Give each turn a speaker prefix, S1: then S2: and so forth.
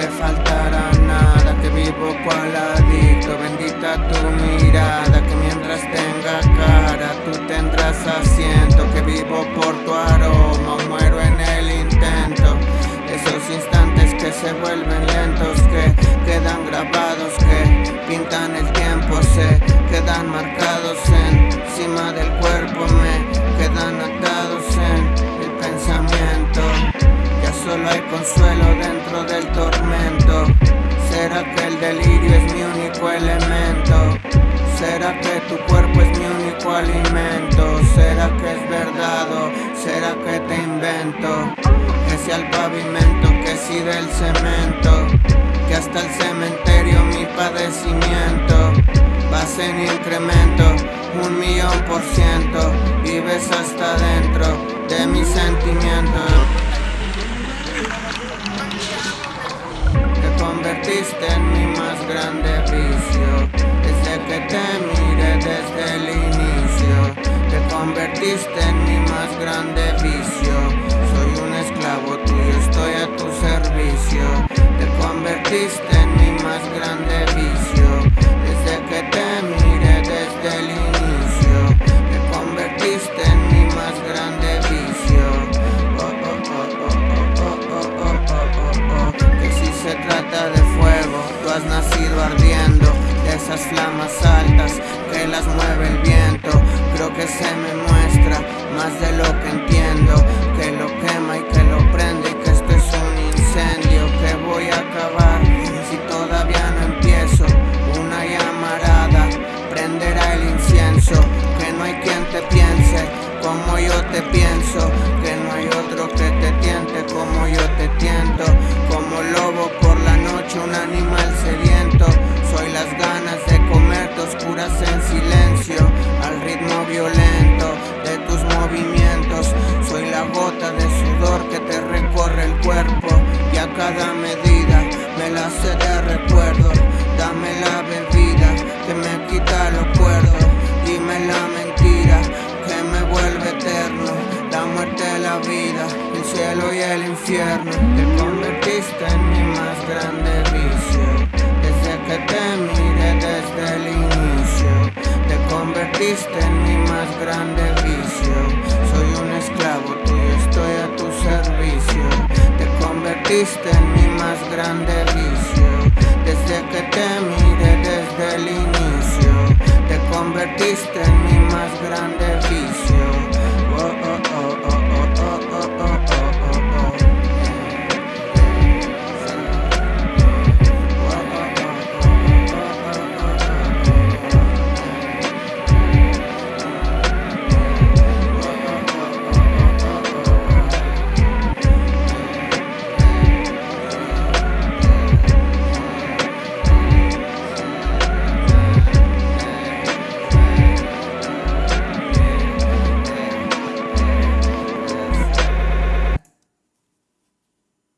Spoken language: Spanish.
S1: te faltará nada Que vivo cual adicto, bendita tu mirada Que mientras tenga cara tú tendrás asiento. Que vivo por tu aroma, muero en el intento. Esos instantes que se vuelven lentos Que quedan grabados, que pintan el tiempo Se quedan marcados. Encima del cuerpo Me quedan delirio es mi único elemento? ¿Será que tu cuerpo es mi único alimento? ¿Será que es verdad o será que te invento? Que sea el pavimento, que si del cemento Que hasta el cementerio mi padecimiento Vas en incremento, un millón por ciento Vives hasta dentro de mis sentimientos convertiste en mi más grande vicio. Que te mire desde el inicio Te convertiste en mi más grande vicio. Soy un esclavo tuyo, estoy a tu servicio mueve el viento. Creo que se me muestra más de lo que entiendo la vida, el cielo y el infierno. Te convertiste en mi más grande vicio. Desde que te mire desde el inicio convertiste en mi más grande vicio. Soy un esclavo tuyo, estoy a tu servicio. Te convertiste en mi más grande vicio